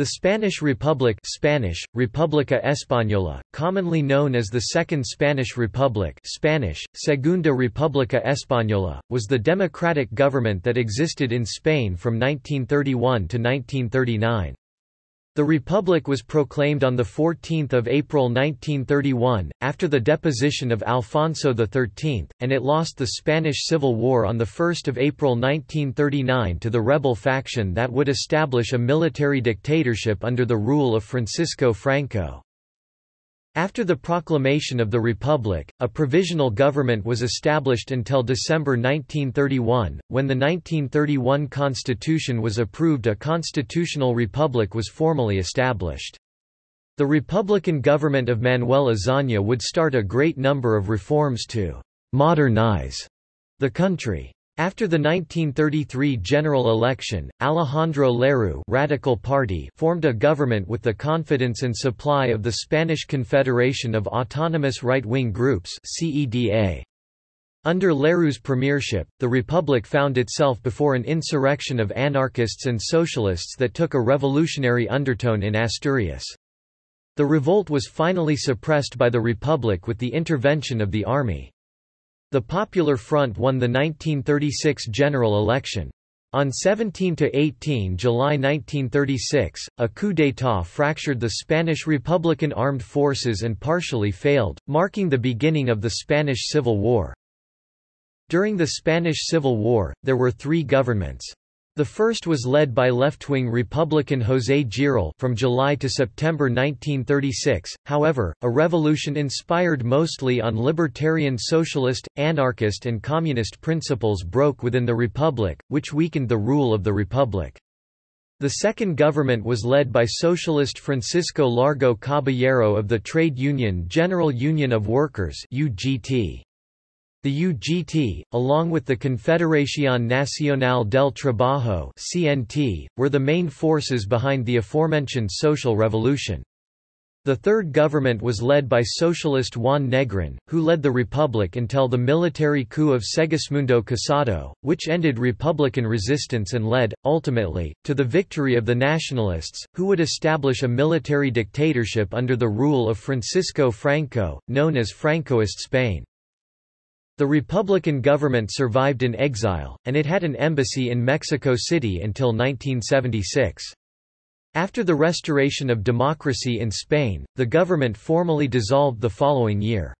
The Spanish Republic Spanish, República Española, commonly known as the Second Spanish Republic Spanish, Segunda República Española, was the democratic government that existed in Spain from 1931 to 1939. The Republic was proclaimed on 14 April 1931, after the deposition of Alfonso XIII, and it lost the Spanish Civil War on 1 April 1939 to the rebel faction that would establish a military dictatorship under the rule of Francisco Franco. After the proclamation of the Republic, a provisional government was established until December 1931, when the 1931 constitution was approved a constitutional republic was formally established. The Republican government of Manuel Azaña would start a great number of reforms to «modernize» the country. After the 1933 general election, Alejandro Lerroux Radical Party formed a government with the confidence and supply of the Spanish Confederation of Autonomous Right-Wing Groups CEDA. Under Lerroux's premiership, the Republic found itself before an insurrection of anarchists and socialists that took a revolutionary undertone in Asturias. The revolt was finally suppressed by the Republic with the intervention of the army. The Popular Front won the 1936 general election. On 17 to 18 July 1936, a coup d'état fractured the Spanish Republican armed forces and partially failed, marking the beginning of the Spanish Civil War. During the Spanish Civil War, there were three governments. The first was led by left-wing Republican José Giral from July to September 1936, however, a revolution inspired mostly on libertarian socialist, anarchist and communist principles broke within the Republic, which weakened the rule of the Republic. The second government was led by socialist Francisco Largo Caballero of the trade union General Union of Workers UGT. The UGT, along with the Confederación Nacional del Trabajo (CNT), were the main forces behind the aforementioned social revolution. The third government was led by socialist Juan Negrin, who led the republic until the military coup of Segismundo Casado, which ended republican resistance and led, ultimately, to the victory of the nationalists, who would establish a military dictatorship under the rule of Francisco Franco, known as Francoist Spain. The Republican government survived in exile, and it had an embassy in Mexico City until 1976. After the restoration of democracy in Spain, the government formally dissolved the following year.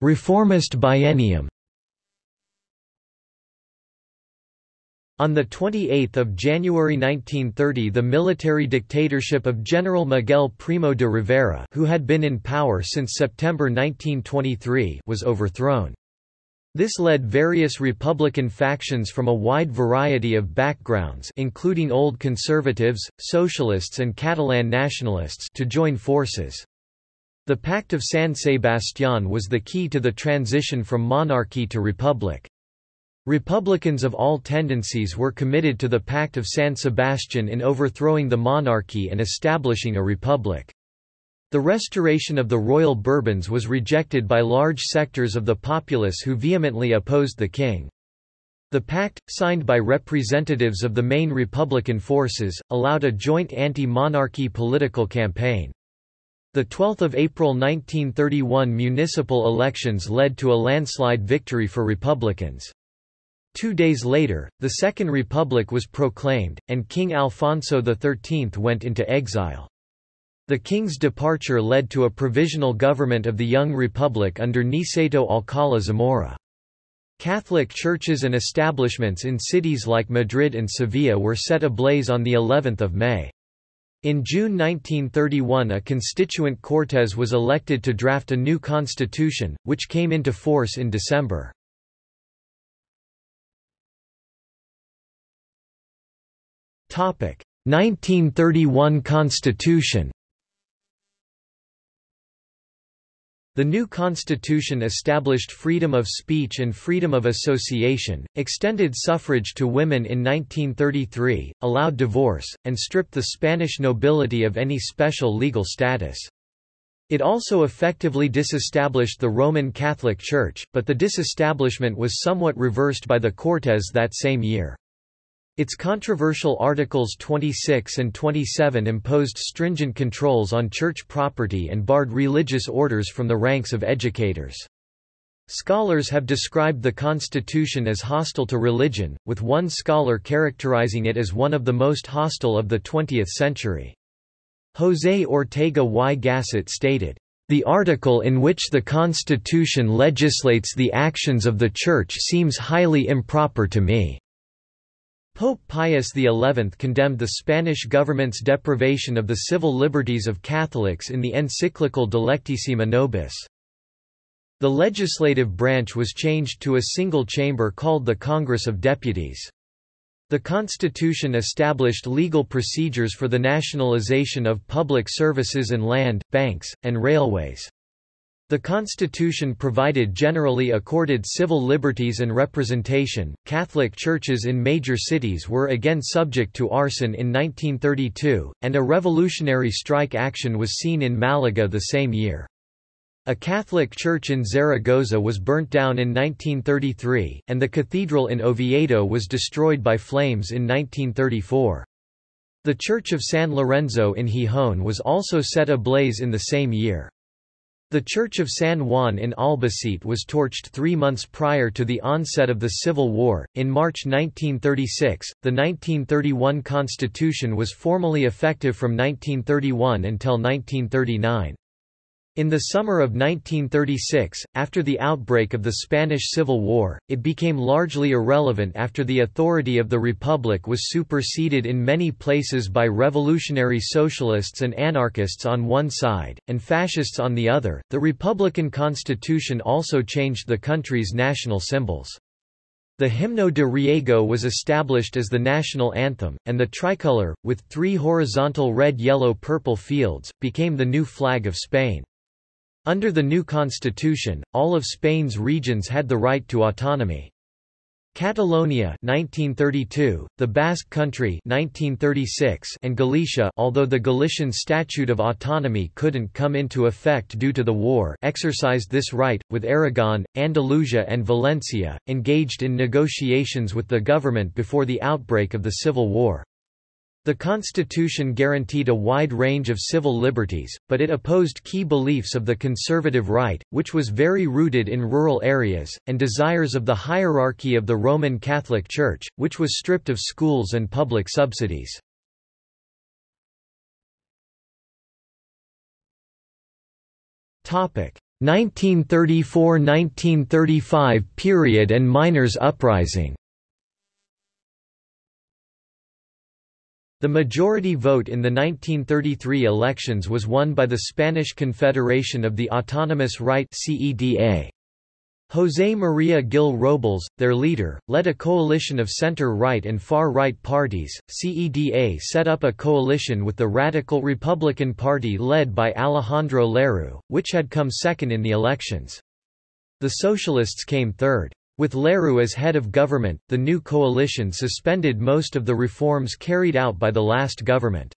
Reformist biennium On 28 January 1930 the military dictatorship of General Miguel Primo de Rivera who had been in power since September 1923 was overthrown. This led various Republican factions from a wide variety of backgrounds including old conservatives, socialists and Catalan nationalists to join forces. The Pact of San Sebastián was the key to the transition from monarchy to republic. Republicans of all tendencies were committed to the Pact of San Sebastian in overthrowing the monarchy and establishing a republic. The restoration of the royal Bourbons was rejected by large sectors of the populace who vehemently opposed the king. The pact, signed by representatives of the main Republican forces, allowed a joint anti-monarchy political campaign. The 12th of April 1931 municipal elections led to a landslide victory for Republicans. Two days later, the Second Republic was proclaimed, and King Alfonso XIII went into exile. The king's departure led to a provisional government of the young republic under Niceto Alcala Zamora. Catholic churches and establishments in cities like Madrid and Sevilla were set ablaze on the 11th of May. In June 1931 a constituent Cortes was elected to draft a new constitution, which came into force in December. 1931 Constitution The new constitution established freedom of speech and freedom of association, extended suffrage to women in 1933, allowed divorce, and stripped the Spanish nobility of any special legal status. It also effectively disestablished the Roman Catholic Church, but the disestablishment was somewhat reversed by the Cortes that same year. Its controversial Articles 26 and 27 imposed stringent controls on church property and barred religious orders from the ranks of educators. Scholars have described the constitution as hostile to religion, with one scholar characterizing it as one of the most hostile of the 20th century. José Ortega y Gasset stated, "...the article in which the Constitution legislates the actions of the Church seems highly improper to me." Pope Pius XI condemned the Spanish government's deprivation of the civil liberties of Catholics in the encyclical Dilectissima Nobis. The legislative branch was changed to a single chamber called the Congress of Deputies. The Constitution established legal procedures for the nationalization of public services and land, banks, and railways. The Constitution provided generally accorded civil liberties and representation. Catholic churches in major cities were again subject to arson in 1932, and a revolutionary strike action was seen in Malaga the same year. A Catholic church in Zaragoza was burnt down in 1933, and the cathedral in Oviedo was destroyed by flames in 1934. The church of San Lorenzo in Gijón was also set ablaze in the same year. The Church of San Juan in Albacete was torched three months prior to the onset of the Civil War. In March 1936, the 1931 Constitution was formally effective from 1931 until 1939. In the summer of 1936, after the outbreak of the Spanish Civil War, it became largely irrelevant after the authority of the Republic was superseded in many places by revolutionary socialists and anarchists on one side, and fascists on the other. The Republican Constitution also changed the country's national symbols. The Himno de Riego was established as the national anthem, and the tricolor, with three horizontal red-yellow-purple fields, became the new flag of Spain. Under the new constitution, all of Spain's regions had the right to autonomy. Catalonia 1932, the Basque Country 1936 and Galicia although the Galician Statute of Autonomy couldn't come into effect due to the war exercised this right, with Aragon, Andalusia and Valencia, engaged in negotiations with the government before the outbreak of the Civil War. The Constitution guaranteed a wide range of civil liberties, but it opposed key beliefs of the conservative right, which was very rooted in rural areas, and desires of the hierarchy of the Roman Catholic Church, which was stripped of schools and public subsidies. Topic 1934–1935 period and miners' uprising The majority vote in the 1933 elections was won by the Spanish Confederation of the Autonomous Right CEDA. José María Gil Robles, their leader, led a coalition of center-right and far-right parties. CEDA set up a coalition with the Radical Republican Party led by Alejandro Lerroux, which had come second in the elections. The Socialists came third. With Lerroux as head of government, the new coalition suspended most of the reforms carried out by the last government.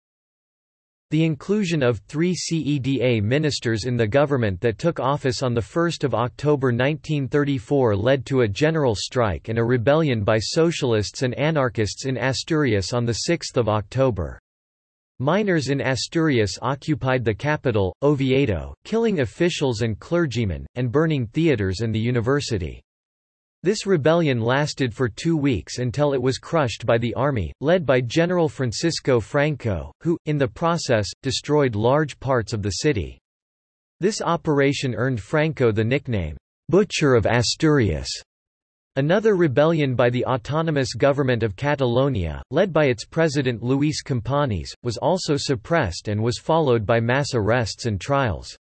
The inclusion of three CEDA ministers in the government that took office on 1 October 1934 led to a general strike and a rebellion by socialists and anarchists in Asturias on 6 October. Miners in Asturias occupied the capital, Oviedo, killing officials and clergymen, and burning theatres and the university. This rebellion lasted for two weeks until it was crushed by the army, led by General Francisco Franco, who, in the process, destroyed large parts of the city. This operation earned Franco the nickname, Butcher of Asturias. Another rebellion by the autonomous government of Catalonia, led by its president Luis Companys, was also suppressed and was followed by mass arrests and trials.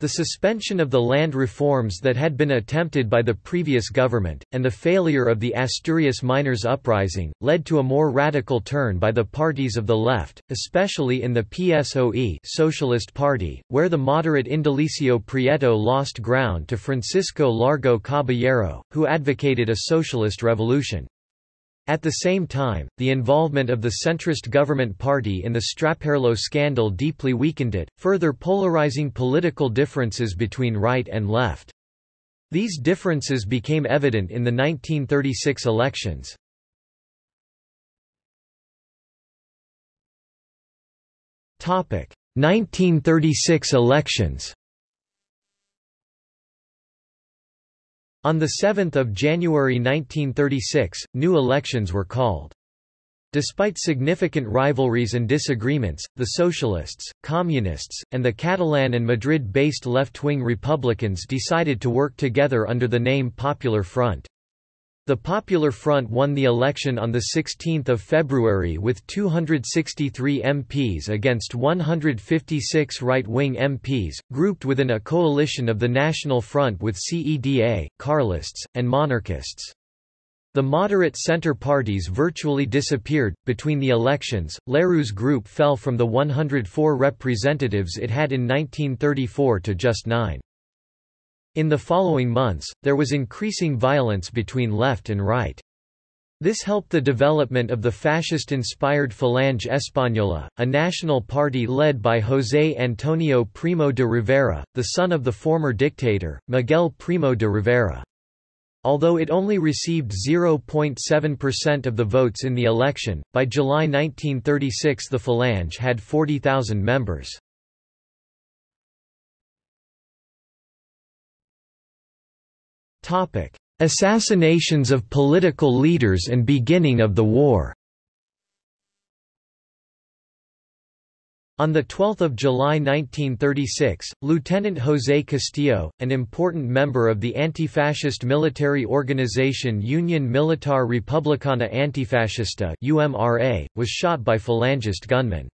The suspension of the land reforms that had been attempted by the previous government, and the failure of the Asturias miners' uprising, led to a more radical turn by the parties of the left, especially in the PSOE Socialist Party, where the moderate Indalecio Prieto lost ground to Francisco Largo Caballero, who advocated a socialist revolution. At the same time, the involvement of the centrist government party in the Straperlo scandal deeply weakened it, further polarizing political differences between right and left. These differences became evident in the 1936 elections. Topic: 1936 elections. On 7 January 1936, new elections were called. Despite significant rivalries and disagreements, the Socialists, Communists, and the Catalan and Madrid-based left-wing Republicans decided to work together under the name Popular Front. The Popular Front won the election on 16 February with 263 MPs against 156 right-wing MPs, grouped within a coalition of the National Front with CEDA, Carlists, and monarchists. The moderate center parties virtually disappeared. Between the elections, Lerroux's group fell from the 104 representatives it had in 1934 to just nine. In the following months, there was increasing violence between left and right. This helped the development of the fascist-inspired Falange Española, a national party led by José Antonio Primo de Rivera, the son of the former dictator, Miguel Primo de Rivera. Although it only received 0.7% of the votes in the election, by July 1936 the Falange had 40,000 members. Topic: Assassinations of political leaders and beginning of the war. On 12 July 1936, Lieutenant José Castillo, an important member of the anti-fascist military organization Unión Militar Republicana Antifascista was shot by Falangist gunmen.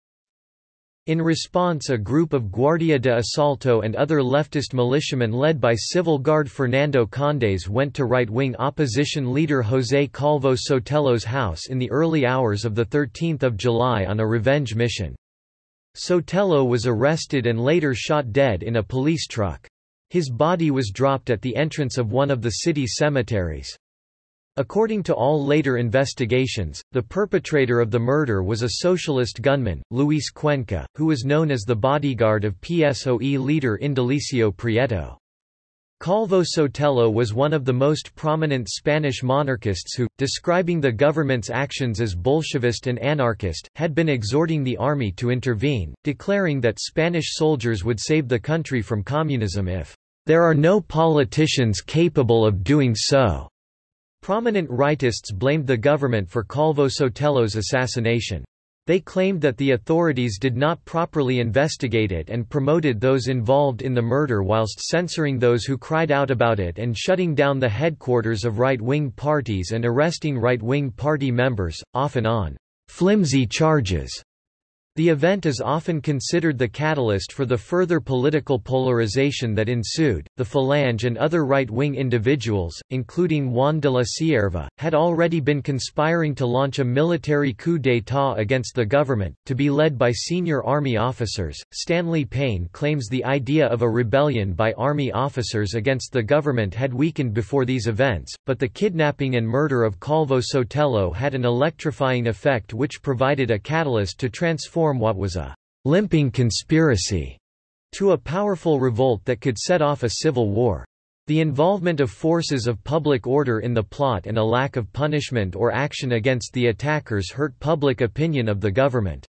In response a group of Guardia de Asalto and other leftist militiamen led by Civil Guard Fernando Condes went to right-wing opposition leader José Calvo Sotelo's house in the early hours of 13 July on a revenge mission. Sotelo was arrested and later shot dead in a police truck. His body was dropped at the entrance of one of the city's cemeteries. According to all later investigations, the perpetrator of the murder was a socialist gunman, Luis Cuenca, who was known as the bodyguard of PSOE leader Indalecio Prieto. Calvo Sotelo was one of the most prominent Spanish monarchists who, describing the government's actions as Bolshevist and anarchist, had been exhorting the army to intervene, declaring that Spanish soldiers would save the country from communism if there are no politicians capable of doing so. Prominent rightists blamed the government for Calvo Sotelo's assassination. They claimed that the authorities did not properly investigate it and promoted those involved in the murder whilst censoring those who cried out about it and shutting down the headquarters of right-wing parties and arresting right-wing party members, often on flimsy charges. The event is often considered the catalyst for the further political polarization that ensued. The Falange and other right wing individuals, including Juan de la Cierva, had already been conspiring to launch a military coup d'état against the government, to be led by senior army officers. Stanley Payne claims the idea of a rebellion by army officers against the government had weakened before these events, but the kidnapping and murder of Calvo Sotelo had an electrifying effect which provided a catalyst to transform what was a limping conspiracy to a powerful revolt that could set off a civil war. The involvement of forces of public order in the plot and a lack of punishment or action against the attackers hurt public opinion of the government.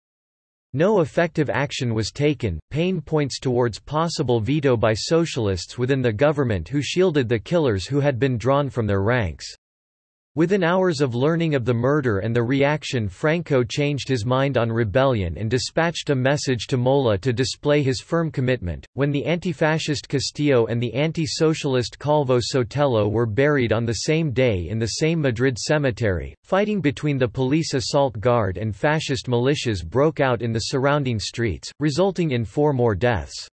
No effective action was taken. Payne points towards possible veto by socialists within the government who shielded the killers who had been drawn from their ranks. Within hours of learning of the murder and the reaction Franco changed his mind on rebellion and dispatched a message to Mola to display his firm commitment. When the anti-fascist Castillo and the anti-socialist Calvo Sotelo were buried on the same day in the same Madrid cemetery, fighting between the police assault guard and fascist militias broke out in the surrounding streets, resulting in four more deaths.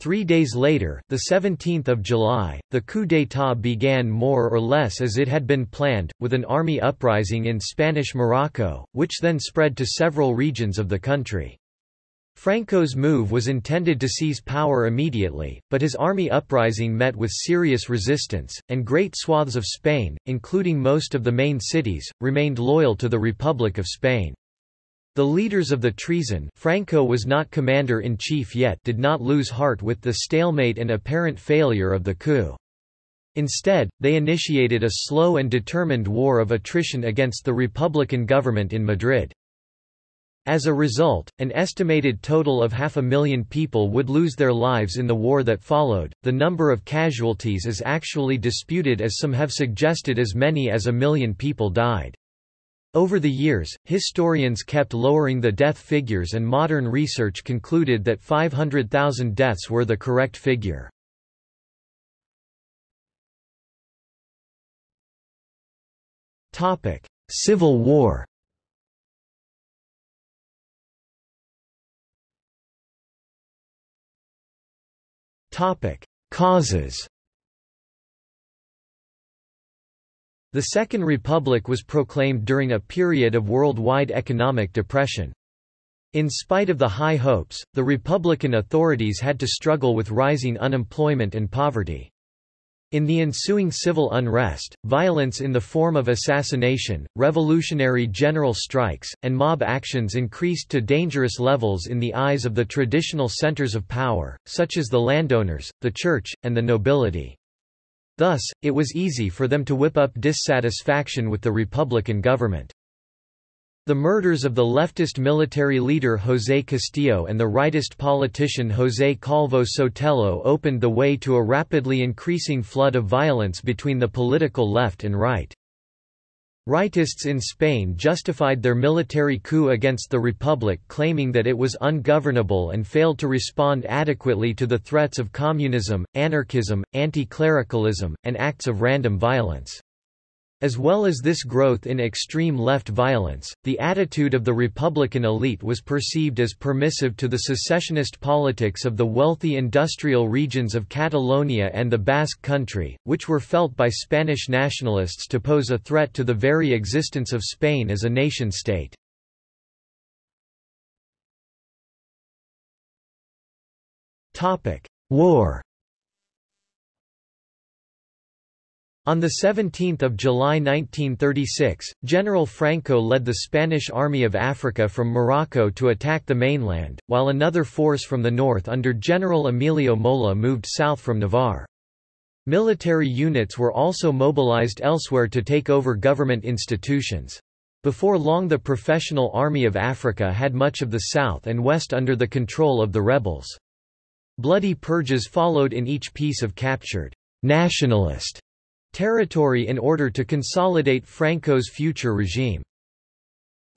Three days later, 17 July, the coup d'état began more or less as it had been planned, with an army uprising in Spanish Morocco, which then spread to several regions of the country. Franco's move was intended to seize power immediately, but his army uprising met with serious resistance, and great swaths of Spain, including most of the main cities, remained loyal to the Republic of Spain. The leaders of the treason Franco was not commander-in-chief yet did not lose heart with the stalemate and apparent failure of the coup. Instead, they initiated a slow and determined war of attrition against the Republican government in Madrid. As a result, an estimated total of half a million people would lose their lives in the war that followed. The number of casualties is actually disputed as some have suggested as many as a million people died. Over the years, historians kept lowering the death figures and modern research concluded that 500,000 deaths were the correct figure. Topic: Civil War Topic: Causes. The Second Republic was proclaimed during a period of worldwide economic depression. In spite of the high hopes, the Republican authorities had to struggle with rising unemployment and poverty. In the ensuing civil unrest, violence in the form of assassination, revolutionary general strikes, and mob actions increased to dangerous levels in the eyes of the traditional centers of power, such as the landowners, the church, and the nobility. Thus, it was easy for them to whip up dissatisfaction with the Republican government. The murders of the leftist military leader José Castillo and the rightist politician José Calvo Sotelo opened the way to a rapidly increasing flood of violence between the political left and right. Rightists in Spain justified their military coup against the Republic claiming that it was ungovernable and failed to respond adequately to the threats of communism, anarchism, anti-clericalism, and acts of random violence. As well as this growth in extreme left violence, the attitude of the Republican elite was perceived as permissive to the secessionist politics of the wealthy industrial regions of Catalonia and the Basque Country, which were felt by Spanish nationalists to pose a threat to the very existence of Spain as a nation-state. War On 17 July 1936, General Franco led the Spanish Army of Africa from Morocco to attack the mainland, while another force from the north under General Emilio Mola moved south from Navarre. Military units were also mobilized elsewhere to take over government institutions. Before long the Professional Army of Africa had much of the south and west under the control of the rebels. Bloody purges followed in each piece of captured nationalist territory in order to consolidate Franco's future regime.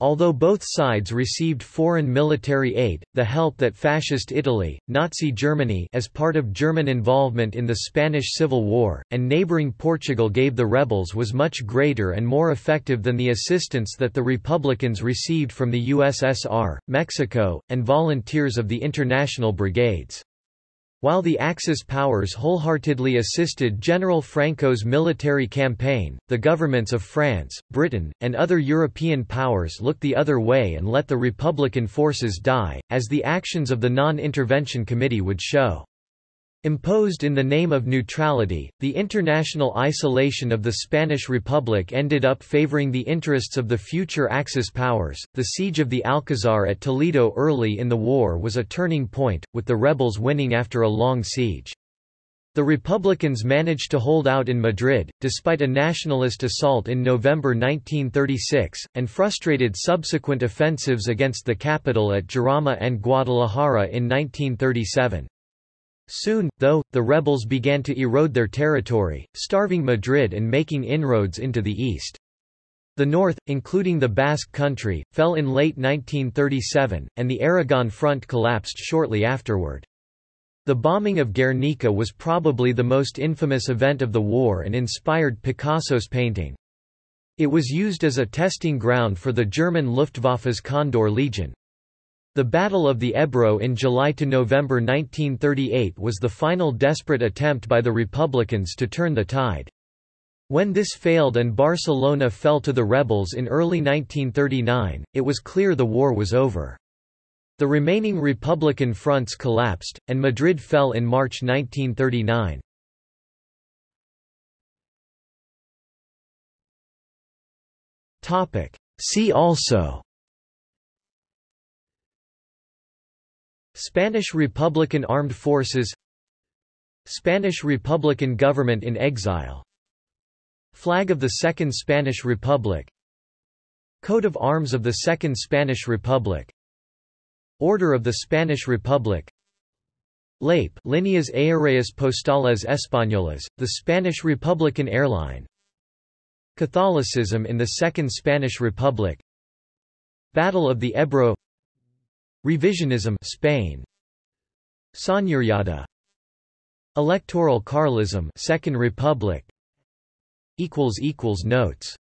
Although both sides received foreign military aid, the help that Fascist Italy, Nazi Germany as part of German involvement in the Spanish Civil War, and neighboring Portugal gave the rebels was much greater and more effective than the assistance that the Republicans received from the USSR, Mexico, and volunteers of the international brigades. While the Axis powers wholeheartedly assisted General Franco's military campaign, the governments of France, Britain, and other European powers looked the other way and let the Republican forces die, as the actions of the Non-Intervention Committee would show. Imposed in the name of neutrality, the international isolation of the Spanish Republic ended up favoring the interests of the future Axis powers. The siege of the Alcazar at Toledo early in the war was a turning point, with the rebels winning after a long siege. The Republicans managed to hold out in Madrid, despite a nationalist assault in November 1936, and frustrated subsequent offensives against the capital at Jarama and Guadalajara in 1937. Soon, though, the rebels began to erode their territory, starving Madrid and making inroads into the east. The north, including the Basque country, fell in late 1937, and the Aragon front collapsed shortly afterward. The bombing of Guernica was probably the most infamous event of the war and inspired Picasso's painting. It was used as a testing ground for the German Luftwaffe's Condor Legion. The Battle of the Ebro in July to November 1938 was the final desperate attempt by the Republicans to turn the tide. When this failed and Barcelona fell to the rebels in early 1939, it was clear the war was over. The remaining Republican fronts collapsed, and Madrid fell in March 1939. See also Spanish Republican Armed Forces Spanish Republican government in exile. Flag of the Second Spanish Republic. Coat of Arms of the Second Spanish Republic. Order of the Spanish Republic. LAPE Líneas Aéreas Postales Españolas, the Spanish Republican airline. Catholicism in the Second Spanish Republic. Battle of the Ebro Revisionism Spain. Señoríada Electoral Carlism Second Republic. Equals equals notes